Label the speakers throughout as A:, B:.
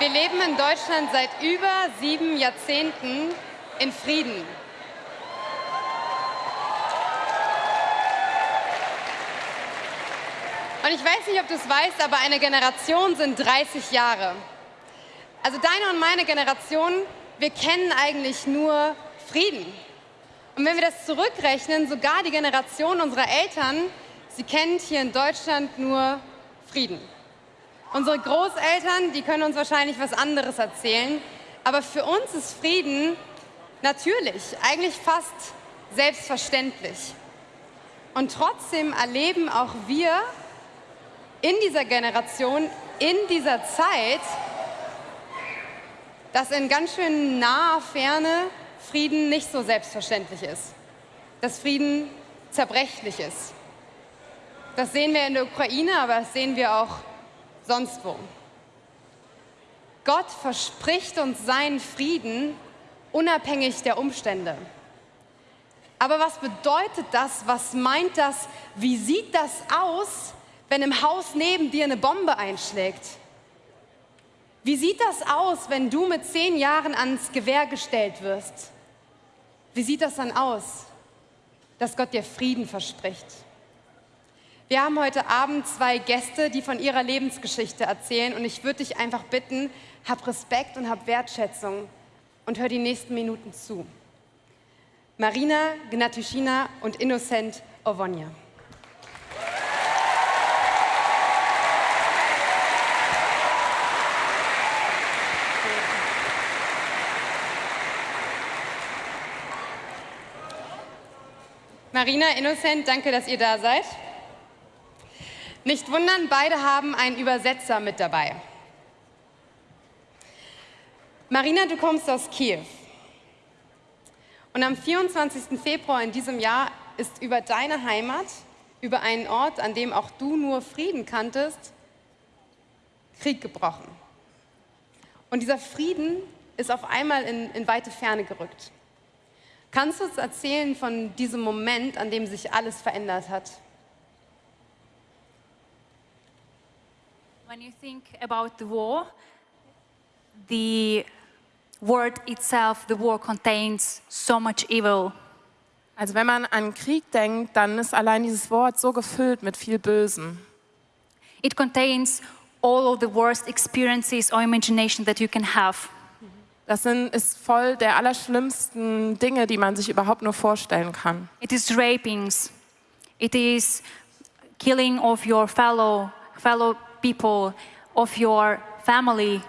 A: Wir leben in Deutschland seit über sieben Jahrzehnten in Frieden. Und ich weiß nicht, ob du es weißt, aber eine Generation sind 30 Jahre. Also deine und meine Generation, wir kennen eigentlich nur Frieden. Und wenn wir das zurückrechnen, sogar die Generation unserer Eltern, sie kennt hier in Deutschland nur Frieden. Unsere Großeltern, die können uns wahrscheinlich was anderes erzählen, aber für uns ist Frieden natürlich, eigentlich fast selbstverständlich. Und trotzdem erleben auch wir in dieser Generation, in dieser Zeit, dass in ganz schön naher Ferne Frieden nicht so selbstverständlich ist. Dass Frieden zerbrechlich ist. Das sehen wir in der Ukraine, aber das sehen wir auch sonst wo. Gott verspricht uns seinen Frieden unabhängig der Umstände. Aber was bedeutet das? Was meint das? Wie sieht das aus, wenn im Haus neben dir eine Bombe einschlägt? Wie sieht das aus, wenn du mit zehn Jahren ans Gewehr gestellt wirst? Wie sieht das dann aus, dass Gott dir Frieden verspricht? Wir haben heute Abend zwei Gäste, die von ihrer Lebensgeschichte erzählen und ich würde dich einfach bitten, hab Respekt und hab Wertschätzung und hör die nächsten Minuten zu. Marina Gnatushina und Innocent Ovonia. Marina, Innocent, danke, dass ihr da seid. Nicht wundern, beide haben einen Übersetzer mit dabei. Marina, du kommst aus Kiew. Und am 24. Februar in diesem Jahr ist über deine Heimat, über einen Ort, an dem auch du nur Frieden kanntest, Krieg gebrochen. Und dieser Frieden ist auf einmal in, in weite Ferne gerückt. Kannst du uns erzählen von diesem Moment, an dem sich alles verändert hat?
B: When you think about the war, the word itself, the war contains so much evil.
C: Also wenn man an Krieg denkt, dann ist allein dieses Wort so gefüllt mit viel Bösem.
B: It contains all of the worst experiences or imagination that you can have.
C: Das sind, ist voll der allerschlimmsten Dinge, die man sich überhaupt nur vorstellen kann.
B: It is rapings. It is killing of your fellow, fellow people, of your family.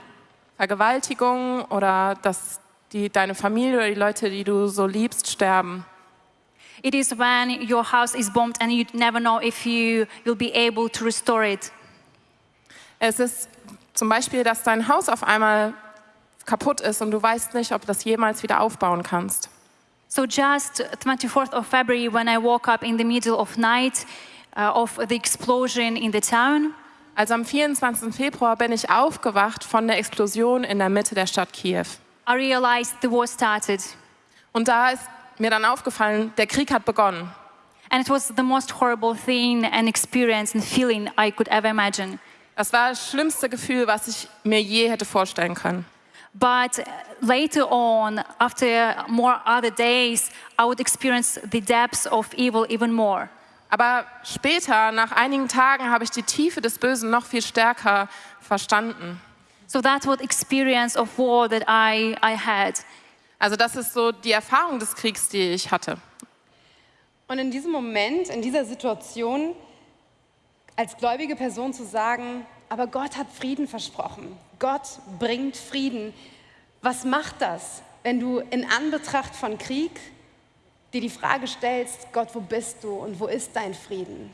C: Vergewaltigung oder dass die, deine Familie oder die Leute, die du so liebst, sterben.
B: It is when your house is bombed and you never know if you will be able to restore it.
C: Es ist zum Beispiel, dass dein Haus auf einmal kaputt ist und du weißt nicht, ob du das jemals wieder aufbauen kannst.
B: So just 24th of February, when I woke up in the middle of night uh, of the explosion in the town,
C: Also am 24. Februar bin ich aufgewacht von der Explosion in der Mitte der Stadt Kiew.
B: I realized the war started.
C: Und da ist mir dann aufgefallen, der Krieg hat begonnen.
B: And it was the most horrible thing and experience and feeling I could ever imagine.
C: Das war das schlimmste Gefühl, was ich mir je hätte vorstellen können.
B: But later on, after more other days, I would experience the depths of evil even more.
C: Aber später, nach einigen Tagen, habe ich die Tiefe des Bösen noch viel stärker verstanden.
B: So that's what experience of war that I, I had.
C: Also das ist so die Erfahrung des Kriegs, die ich hatte.
A: Und in diesem Moment, in dieser Situation, als gläubige Person zu sagen, aber Gott hat Frieden versprochen. Gott bringt Frieden. Was macht das, wenn du in Anbetracht von Krieg dir die Frage stellst, Gott, wo bist du und wo ist dein Frieden?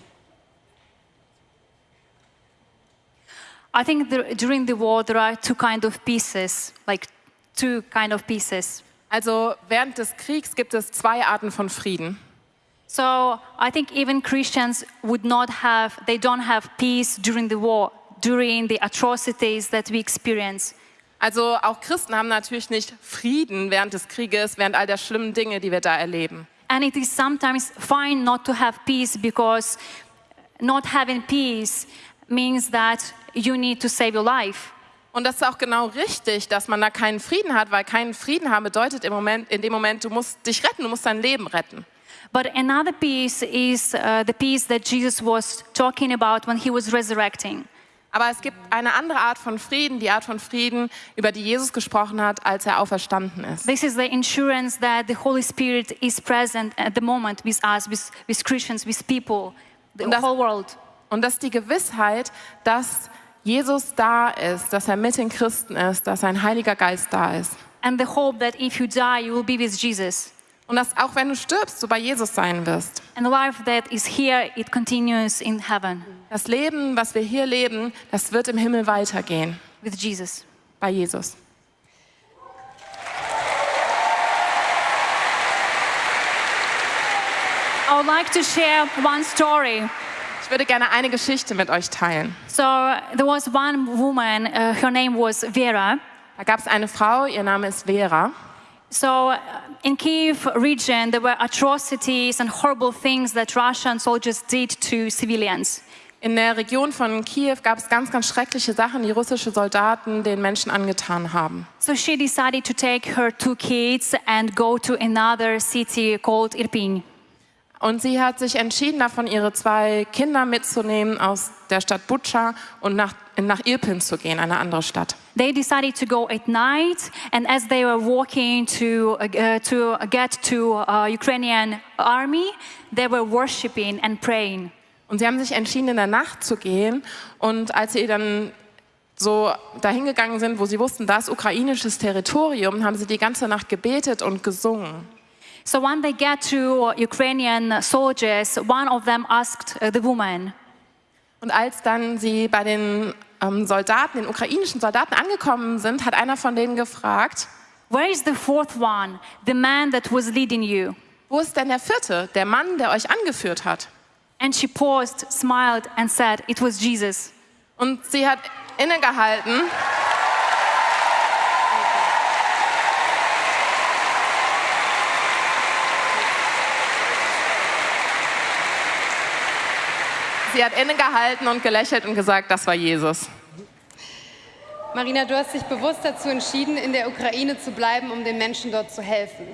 B: I think there, during the war there are two kind of pieces, like two kind of pieces.
C: Also während des Kriegs gibt es zwei Arten von Frieden.
B: So I think even Christians would not have, they don't have peace during the war, during the atrocities that we experience.
C: Also auch Christen haben natürlich nicht Frieden während des Krieges, während all der schlimmen Dinge, die wir da erleben.
B: And it is sometimes fine not to have peace because not having peace means that you need to save your life.
C: Und das ist auch genau richtig, dass man da keinen Frieden hat, weil keinen Frieden haben bedeutet im Moment, in dem Moment, du musst dich retten, du musst dein Leben retten.
B: But another peace is uh, the peace that Jesus was talking about when he was resurrecting.
C: Aber es gibt eine andere Art von Frieden, die Art von Frieden, über die Jesus gesprochen hat, als er auferstanden ist.
B: This is the insurance that the Holy Spirit is present at the moment with us, with, with Christians, with people, the
C: Und das-
B: whole world.
C: Und das ist die Gewissheit, dass Jesus da ist, dass er mit den Christen ist, dass sein Heiliger Geist da ist.
B: And the hope that if you die, you will be with Jesus.
C: Und dass auch wenn du stirbst, du bei Jesus sein wirst.
B: And the life that is here, it continues in heaven
C: Das Leben, was wir hier leben, das wird im Himmel weitergehen,
B: with Jesus.
C: bei Jesus.
B: I would like to share one story.
C: Ich würde gerne eine Geschichte mit euch teilen.
B: So there was one woman, uh, her name was Vera.
C: Da gab es eine Frau, ihr Name ist Vera.
B: So in Kiev region, there were atrocities and horrible things that Russian soldiers did to civilians.
C: In der Region von Kiew gab es ganz, ganz schreckliche Sachen, die russische Soldaten den Menschen angetan haben.
B: So she decided to take her two kids and go to another city called Irpin.
C: Und sie hat sich entschieden, davon ihre zwei Kinder mitzunehmen aus der Stadt Butscha und nach, nach Irpin zu gehen, eine andere Stadt.
B: They decided to go at night, and as they were walking to, uh, to get to uh, Ukrainian army, they were worshiping and praying.
C: Und sie haben sich entschieden, in der Nacht zu gehen. Und als sie dann so dahin gegangen sind, wo sie wussten, da ist ukrainisches Territorium, haben sie die ganze Nacht gebetet und gesungen.
B: So when they get to Ukrainian soldiers, one of them asked uh, the woman,
C: Und als dann sie bei den ähm, Soldaten, den ukrainischen Soldaten angekommen sind, hat einer von denen gefragt,
B: Where is the fourth one, the man that was leading you?
C: wo ist denn der vierte, der Mann, der euch angeführt hat?
B: And she paused, smiled, and said, It was Jesus.
C: Und sie hat innegehalten. Sie hat innegehalten und gelächelt und gesagt, das war Jesus.
A: Marina, du hast dich bewusst dazu entschieden, in der Ukraine zu bleiben, um den Menschen dort zu helfen.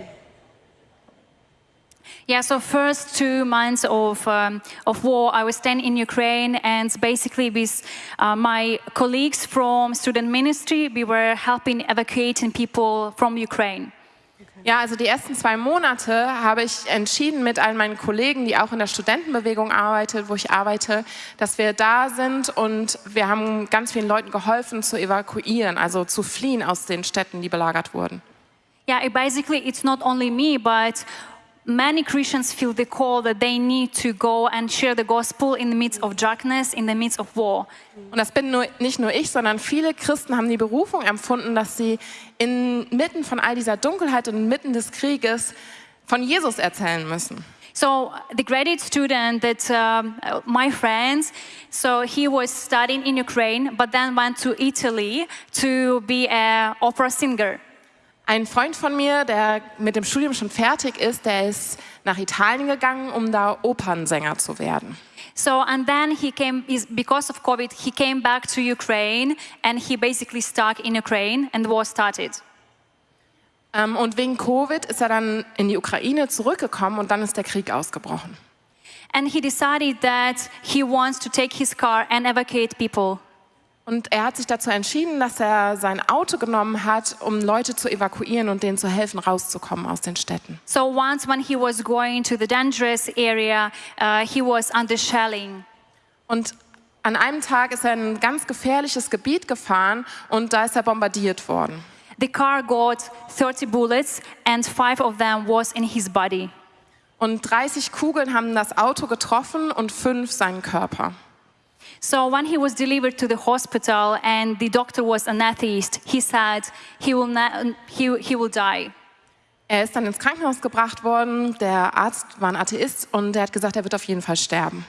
B: Yeah, so first two months of, um, of war, I was staying in Ukraine, and basically with uh, my colleagues from student ministry, we were helping evacuating people from Ukraine.
C: Ja, also die ersten zwei Monate habe ich entschieden mit all meinen Kollegen, die auch in der Studentenbewegung arbeitet, wo ich arbeite, dass wir da sind und wir haben ganz vielen Leuten geholfen zu evakuieren, also zu fliehen aus den Städten, die belagert wurden.
B: Yeah, basically, it's not only me, but many Christians feel the call that they need to go and share the gospel in the midst of darkness, in the midst of war.
C: Und das bin nur, nicht nur ich, sondern viele Christen haben die Berufung empfunden, dass sie inmitten von all dieser Dunkelheit und inmitten des Krieges von Jesus erzählen müssen.
B: So the graduate student that um, my friends, so he was studying in Ukraine, but then went to Italy to be an opera singer.
C: Ein Freund von mir, der mit dem Studium schon fertig ist, der ist nach Italien gegangen, um da Opernsänger zu werden.
B: So and then he came is- because of COVID. He came back to Ukraine and he basically stuck in Ukraine and the war started.
C: Ähm, und wegen Covid ist er dann in die Ukraine zurückgekommen und dann ist der Krieg ausgebrochen.
B: And he decided that he wants to take his car and evacuate people.
C: Und er hat sich dazu entschieden, dass er sein Auto genommen hat, um Leute zu evakuieren und denen zu helfen, rauszukommen aus den Städten.
B: So once when he was going to the dangerous area, uh, he was under shelling.
C: Und an einem Tag ist er in ein ganz gefährliches Gebiet gefahren und da ist er bombardiert worden.
B: The car got 30 bullets and five of them was in his body.
C: Und 30 Kugeln haben das Auto getroffen und fünf seinen Körper.
B: So when he was delivered to the hospital and the doctor was an atheist, he said he will, he, he will die.
C: Er ist dann ins Krankenhaus gebracht worden. Der Arzt war ein Atheist und der hat gesagt, er wird auf jeden Fall sterben.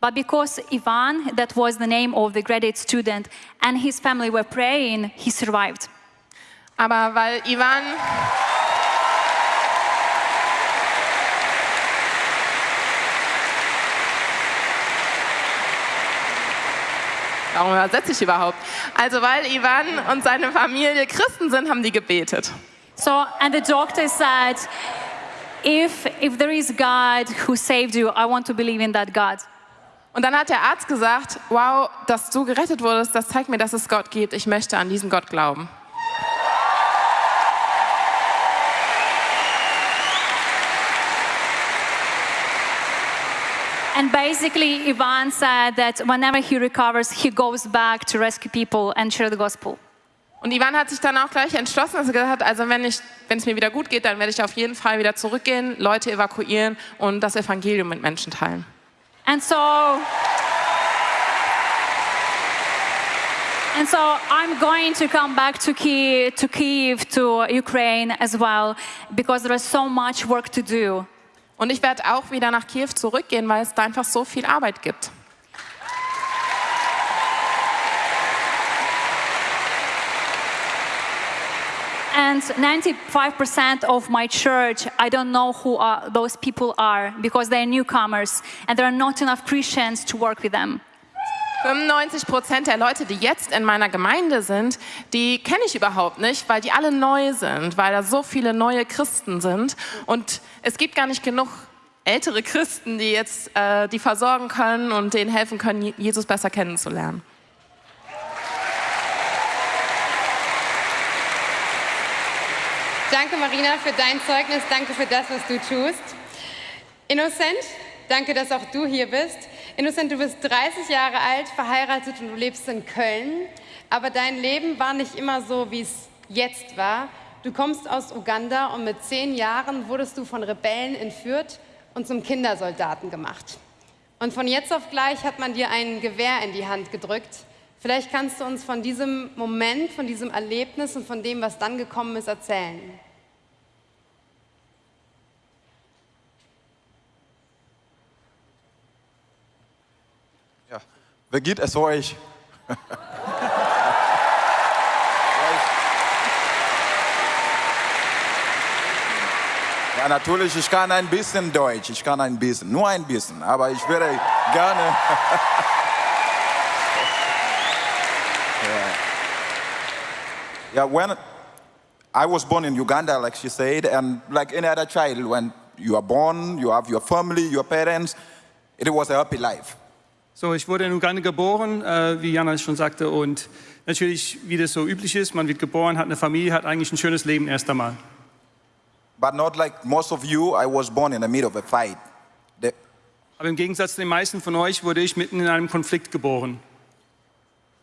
B: But because Ivan, that was the name of the graduate student, and his family were praying, he survived.
C: Aber weil Ivan Warum übersetze ich überhaupt? Also weil Ivan und seine Familie Christen sind, haben die gebetet.
B: So, and the doctor said, if, if there is God who saved you, I want to believe in that God.
C: Und dann hat der Arzt gesagt, wow, dass du gerettet wurdest, das zeigt mir, dass es Gott gibt. Ich möchte an diesen Gott glauben.
B: And basically, Ivan said that whenever he recovers, he goes back to rescue people and share the gospel.
C: Und Ivan hat sich dann auch gleich entschlossen, dass er gesagt hat, also wenn, ich, wenn es mir wieder gut geht, dann werde ich auf jeden Fall wieder zurückgehen, Leute evakuieren und das Evangelium mit Menschen teilen.
B: And so, and so I'm going to come back to Kiev, to Kiev, to Ukraine as well, because there is so much work to do.
C: Und ich werde auch wieder nach Kiew zurückgehen, weil es da einfach so viel Arbeit gibt.
B: And 95% of my church, I don't know who are, those people are because they're newcomers and there are not enough Christians to work with them.
C: 95 Prozent der Leute, die jetzt in meiner Gemeinde sind, die kenne ich überhaupt nicht, weil die alle neu sind, weil da so viele neue Christen sind. Und es gibt gar nicht genug ältere Christen, die jetzt äh, die versorgen können und denen helfen können, Jesus besser kennenzulernen.
A: Danke, Marina, für dein Zeugnis. Danke für das, was du tust. Innocent, danke, dass auch du hier bist. Innocent, du bist 30 Jahre alt, verheiratet und du lebst in Köln. Aber dein Leben war nicht immer so, wie es jetzt war. Du kommst aus Uganda und mit zehn Jahren wurdest du von Rebellen entführt und zum Kindersoldaten gemacht. Und von jetzt auf gleich hat man dir ein Gewehr in die Hand gedrückt. Vielleicht kannst du uns von diesem Moment, von diesem Erlebnis und von dem, was dann gekommen ist, erzählen.
D: Ja, wie geht es euch? Ja, natürlich, ich kann ein bisschen Deutsch, ich kann ein bisschen, nur ein bisschen, aber ich würde gerne. yeah. yeah, when I was born in Uganda, like she said, and like any other child, when you are born, you have your family, your parents, it was a happy life.
E: So, ich wurde in Uganda geboren, äh, wie Jana schon sagte, und natürlich, wie das so üblich ist, man wird geboren, hat eine Familie, hat eigentlich ein schönes Leben erst einmal.
D: But not like most of you, I was born in the middle of a fight. The,
E: Aber im Gegensatz zu den meisten von euch wurde ich mitten in einem Konflikt geboren.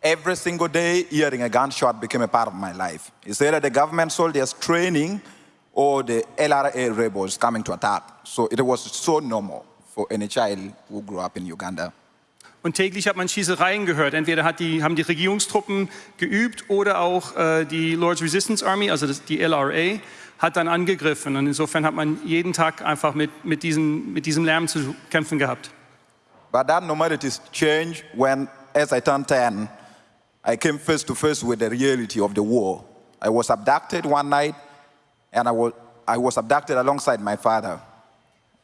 D: every single day, hearing a gunshot became a part of my life. It's either the government soldiers training or the LRA rebels coming to attack. So it was so normal for any child who grew up in Uganda.
E: Und täglich hat man Schießereien gehört. Entweder die, haben die Regierungstruppen geübt oder auch äh, die Lord's Resistance Army, also das, die LRA, hat dann angegriffen. Und insofern hat man jeden Tag einfach mit, mit, diesen, mit diesem Lärm zu kämpfen gehabt.
D: But that normalities changed when, as I turned 10, I came face to face with the reality of the war. I was abducted one night, and I was, I was abducted alongside my father.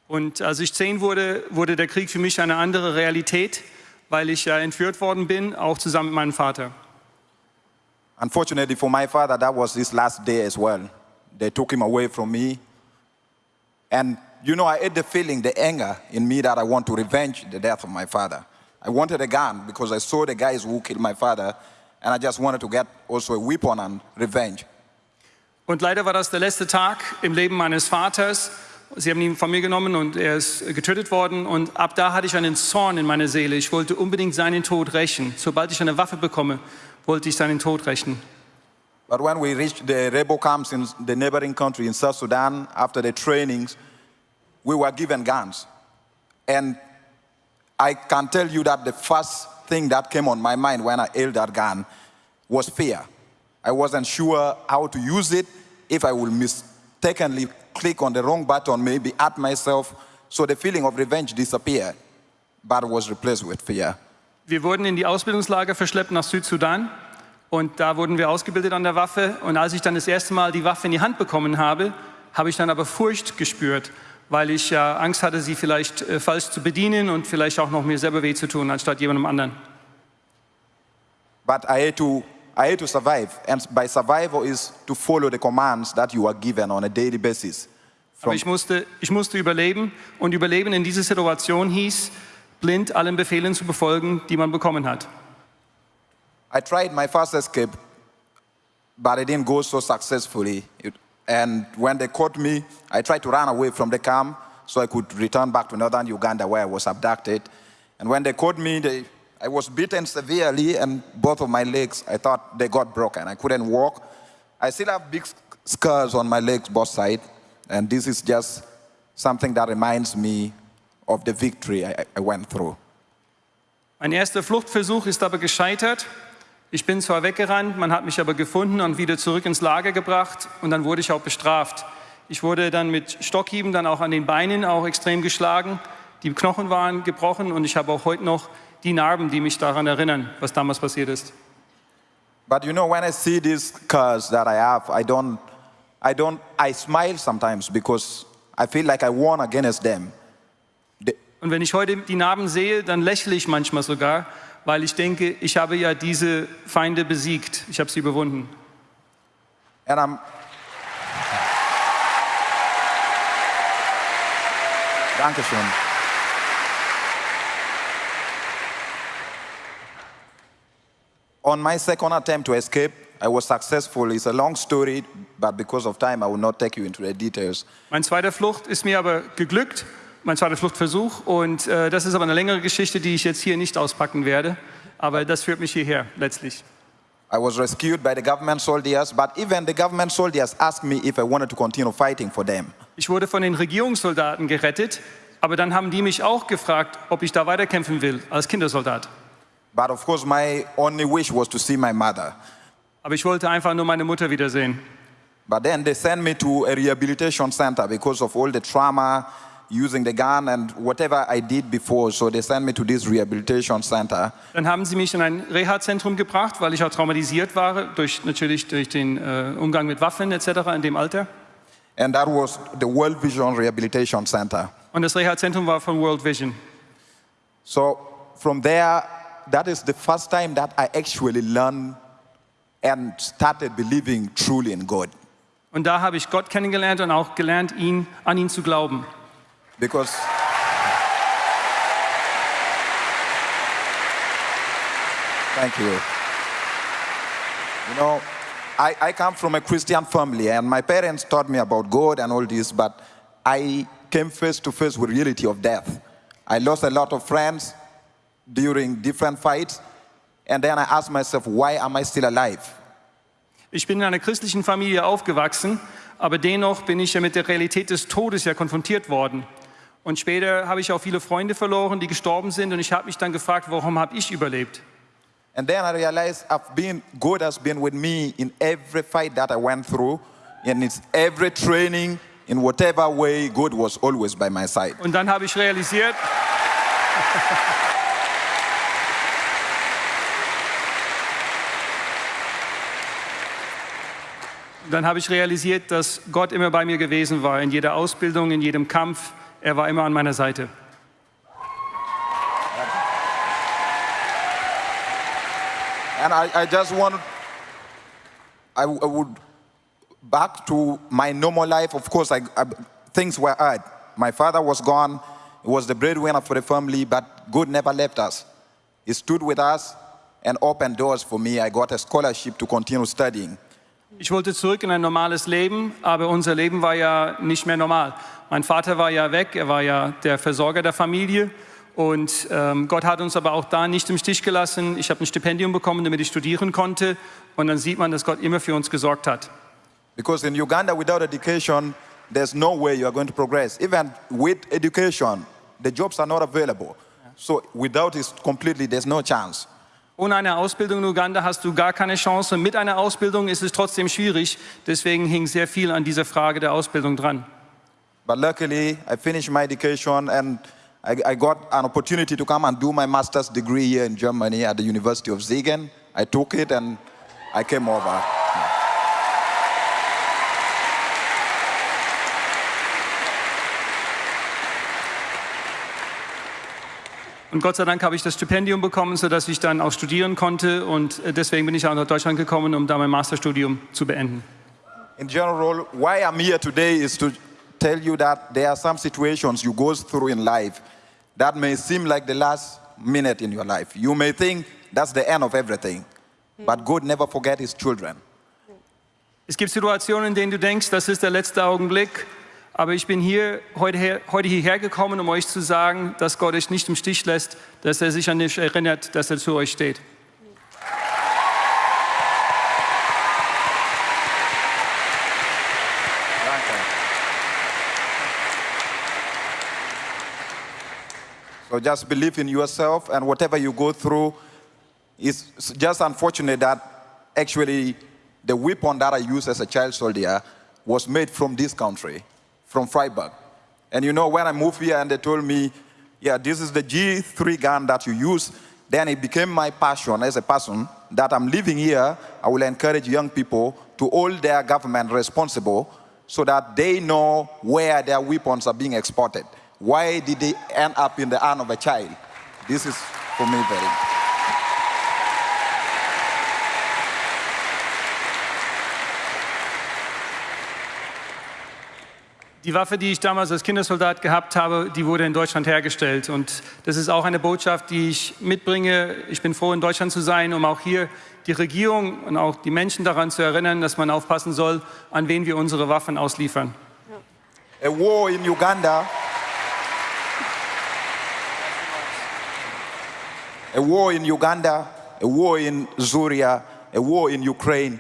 E: Und als ich zehn wurde, wurde der Krieg für mich eine andere Realität, weil ich äh, entführt worden bin, auch zusammen mit meinem Vater.
D: Unfortunately for my father, that was his last day as well. They took him away from me. And you know, I had the feeling, the anger in me that I want to revenge the death of my father. I wanted a gun because I saw the guys who killed my father, and I just wanted to get also a weapon and revenge.
E: Und leider war das der letzte Tag im Leben meines Vaters. Sie haben ihn von mir genommen und er ist getötet worden. Und ab da hatte ich einen Zorn in meiner Seele. Ich wollte unbedingt seinen Tod rächen. Sobald ich eine Waffe bekomme, wollte ich seinen Tod rächen.
D: But when we reached the rebel camps in the neighboring country in South Sudan, after the trainings, we were given guns. And I can tell you that the first thing that came on my mind when I held that gun was fear. I wasn't sure how to use it, if I would mistakenly click on the wrong button, maybe at myself. So the feeling of revenge disappeared, but was replaced with fear.
E: Wir wurden in die Ausbildungslager verschleppt nach Südsudan. Und da wurden wir ausgebildet an der Waffe. Und als ich dann das erste Mal die Waffe in die Hand bekommen habe, habe ich dann aber Furcht gespürt, weil ich äh, Angst hatte, sie vielleicht äh, falsch zu bedienen und vielleicht auch noch mir selber weh zu tun, anstatt jemandem anderen.
D: But I had to, I had to survive. And by survival is to follow the commands that you are given on a daily basis.
E: Aber ich musste, ich musste überleben und Überleben in dieser Situation hieß, blind allen Befehlen zu befolgen, die man bekommen hat.
D: I tried my first escape, but it didn't go so successfully. It- and when they caught me, I tried to run away from the camp so I could return back to northern Uganda where I was abducted. And when they caught me, they, I was beaten severely, and both of my legs, I thought they got broken. I couldn't walk. I still have big sc- scars on my legs, both sides, and this is just something that reminds me of the victory I, I went through.
E: Mein erster Fluchtversuch ist aber gescheitert. Ich bin zwar weggerannt, man hat mich aber gefunden und wieder zurück ins Lager gebracht und dann wurde ich auch bestraft. Ich wurde dann mit Stockhieben dann auch an den Beinen auch extrem geschlagen. Die Knochen waren gebrochen und ich habe auch heute noch die Narben, die mich daran erinnern, was damals passiert ist.
D: But you know, when I see these scars that I have, I don't, I don't, I smile sometimes because I feel like I won against them. The-
E: Und wenn ich heute die Narben sehe, dann lächle ich manchmal sogar, weil ich denke, ich habe ja diese Feinde besiegt. Ich habe sie überwunden.
D: And I'm. Dankeschön. On my second attempt to escape, I was successful. It's a long story, but because of time, I will not take you into the details.
E: Mein zweiter Flucht ist mir aber geglückt, mein zweiter Fluchtversuch. Und äh, das ist aber eine längere Geschichte, die ich jetzt hier nicht auspacken werde. Aber das führt mich hierher letztlich.
D: I was rescued by the government soldiers, but even the government soldiers asked me if I wanted to continue fighting for them.
E: Ich wurde von den Regierungssoldaten gerettet, aber dann haben die mich auch gefragt, ob ich da weiterkämpfen will als Kindersoldat.
D: But of course, my only wish was to see my mother.
E: Aber ich wollte einfach nur meine Mutter wiedersehen.
D: But then they sent me to a rehabilitation center because of all the trauma, using the gun, and whatever I did before. So they sent me to this rehabilitation center.
E: Dann haben sie mich in ein Reha-Zentrum gebracht, weil ich auch traumatisiert war, durch, natürlich durch den äh, Umgang mit Waffen etc. in dem Alter.
D: And that was the World Vision Rehabilitation Center.
E: Und das Reha-Zentrum war von World Vision.
D: So from there, that is the first time that I actually learned and started believing truly in God.
E: Und da habe ich Gott kennengelernt und auch gelernt, ihn, an ihn zu glauben.
D: Because Thank you. You know, I, I come from a Christian family, and my parents taught me about God and all this, but I came face to face with reality of death. I lost a lot of friends during different fights, and then I asked myself, why am I still alive?
E: Ich bin in einer christlichen Familie aufgewachsen, aber dennoch bin ich ja mit der Realität des Todes ja konfrontiert worden. Und später habe ich auch viele Freunde verloren, die gestorben sind, und ich habe mich dann gefragt, warum habe ich überlebt?
D: And then I realized I've been, God has been with me in every fight that I went through, and it's every training, in whatever way, God was always by my side.
E: Und dann habe ich realisiert, dann habe ich realisiert, dass Gott immer bei mir gewesen war, in jeder Ausbildung, in jedem Kampf. Er war immer an meiner Seite.
D: And I, I just want, I, would, back to my normal life, of course, I, I, things were hard. My father was gone, he was the breadwinner for the family, but God never left us. He stood with us and opened doors for me. I got a scholarship to continue studying.
E: Ich wollte zurück in ein normales Leben, aber unser Leben war ja nicht mehr normal. Mein Vater war ja weg, er war ja der Versorger der Familie. Und ähm, Gott hat uns aber auch da nicht im Stich gelassen. Ich habe ein Stipendium bekommen, damit ich studieren konnte. Und dann sieht man, dass Gott immer für uns gesorgt hat.
D: Because in Uganda, without education, there's no way you are going to progress. Even with education, the jobs are not available. So without it completely, there's no chance.
E: Ohne eine Ausbildung in Uganda hast du gar keine Chance. Mit einer Ausbildung ist es trotzdem schwierig. Deswegen hing sehr viel an dieser Frage der Ausbildung dran.
D: But luckily, I finished my education and I, I got an opportunity to come and do my master's degree here in Germany at the University of Siegen. I took it and I came over.
E: Und Gott sei Dank habe ich das Stipendium bekommen, sodass ich dann auch studieren konnte. Und äh, deswegen bin ich auch nach Deutschland gekommen, um da mein Masterstudium zu beenden.
D: In general, why I'm here today is to tell you that there are some situations you go through in life that may seem like the last minute in your life. You may think that's the end of everything, but God never forget his children.
E: Es gibt Situationen, in denen du denkst, das ist der letzte Augenblick. Aber ich bin hier heute, her, heute hierher gekommen, um euch zu sagen, dass Gott euch nicht im Stich lässt, dass er sich an dich erinnert, dass er zu euch steht.
D: So just believe in yourself and whatever you go through, it's just unfortunate that actually the weapon that I used as a child soldier was made from this country, from Freiburg. And you know, when I moved here and they told me, yeah, this is the G3 gun that you use, then it became my passion as a person that I'm living here. I will encourage young people to hold their government responsible so that they know where their weapons are being exported. Why did they end up in the hand of a child? This is for me very
E: Die Waffe, die ich damals als Kindersoldat gehabt habe, die wurde in Deutschland hergestellt. Und das ist auch eine Botschaft, die ich mitbringe. Ich bin froh, in Deutschland zu sein, um auch hier die Regierung und auch die Menschen daran zu erinnern, dass man aufpassen soll, an wen wir unsere Waffen ausliefern.
D: A war in Uganda. A war in Uganda, a war in Syria, a war in Ukraine.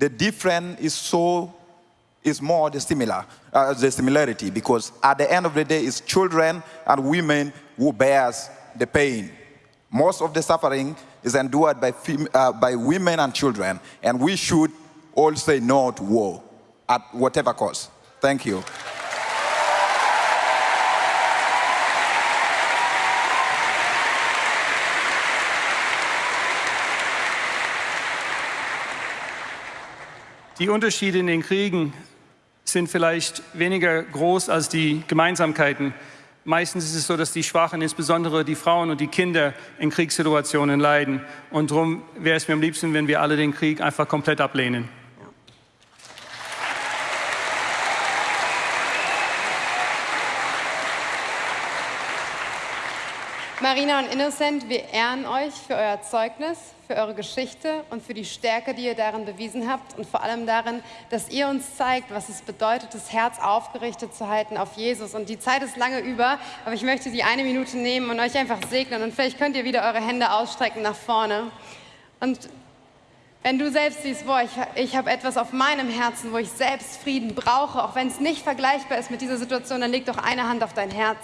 D: The difference is so is more the similar, uh, the similarity, because at the end of the day, it's children and women who bears the pain. Most of the suffering is endured by, uh, by women and children, and we should all say no to war at whatever cost. Thank you.
E: Die Unterschiede in den Kriegen sind vielleicht weniger groß als die Gemeinsamkeiten. Meistens ist es so, dass die Schwachen, insbesondere die Frauen und die Kinder, in Kriegssituationen leiden. Und darum wäre es mir am liebsten, wenn wir alle den Krieg einfach komplett ablehnen.
A: Marina und Innocent, wir ehren euch für euer Zeugnis, für eure Geschichte und für die Stärke, die ihr darin bewiesen habt und vor allem darin, dass ihr uns zeigt, was es bedeutet, das Herz aufgerichtet zu halten auf Jesus. Und die Zeit ist lange über, aber ich möchte die eine Minute nehmen und euch einfach segnen und vielleicht könnt ihr wieder eure Hände ausstrecken nach vorne. Und wenn du selbst siehst, boah, ich, ich habe etwas auf meinem Herzen, wo ich selbst Frieden brauche, auch wenn es nicht vergleichbar ist mit dieser Situation, dann leg doch eine Hand auf dein Herz.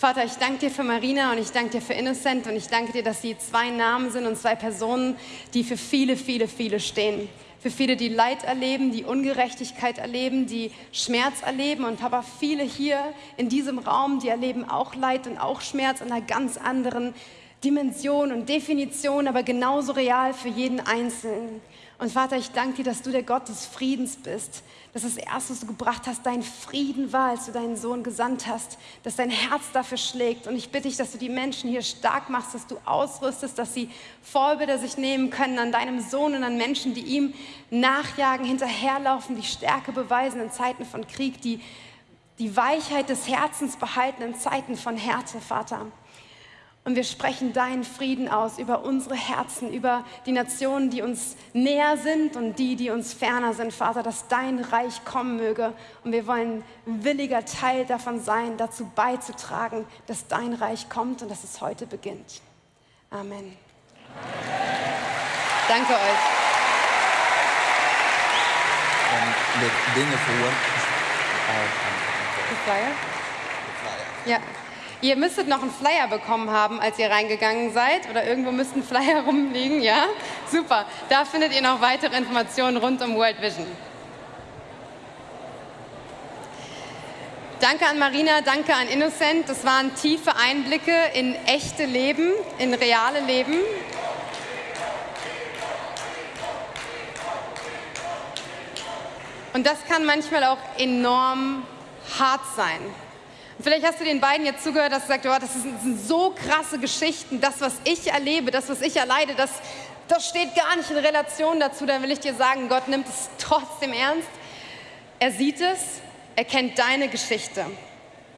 A: Vater, ich danke dir für Marina und ich danke dir für Innocent und ich danke dir, dass sie zwei Namen sind und zwei Personen, die für viele, viele, viele stehen. Für viele, die Leid erleben, die Ungerechtigkeit erleben, die Schmerz erleben. Und Papa, viele hier in diesem Raum, die erleben auch Leid und auch Schmerz in einer ganz anderen Dimension und Definition, aber genauso real für jeden Einzelnen. Und Vater, ich danke dir, dass du der Gott des Friedens bist, dass das Erste, was du gebracht hast, dein Frieden war, als du deinen Sohn gesandt hast, dass dein Herz dafür schlägt. Und ich bitte dich, dass du die Menschen hier stark machst, dass du ausrüstest, dass sie Vorbilder sich nehmen können an deinem Sohn und an Menschen, die ihm nachjagen, hinterherlaufen, die Stärke beweisen in Zeiten von Krieg, die die Weichheit des Herzens behalten in Zeiten von Härte, Vater. Und wir sprechen deinen Frieden aus über unsere Herzen, über die Nationen, die uns näher sind und die, die uns ferner sind, Vater, dass dein Reich kommen möge. Und wir wollen williger Teil davon sein, dazu beizutragen, dass dein Reich kommt und dass es heute beginnt. Amen. Danke euch.
D: And the Dinge for
A: Die Flyer? Ja. Ihr müsstet noch einen Flyer bekommen haben, als ihr reingegangen seid. Oder irgendwo müssten Flyer rumliegen, ja? Super. Da findet ihr noch weitere Informationen rund um World Vision. Danke an Marina, danke an Innocent. Das waren tiefe Einblicke in echte Leben, in reale Leben. Und das kann manchmal auch enorm hart sein. Vielleicht hast du den beiden jetzt zugehört, dass du sagst, oh, das sind so krasse Geschichten, das, was ich erlebe, das, was ich erleide, das, das steht gar nicht in Relation dazu. Dann will ich dir sagen, Gott nimmt es trotzdem ernst. Er sieht es, er kennt deine Geschichte.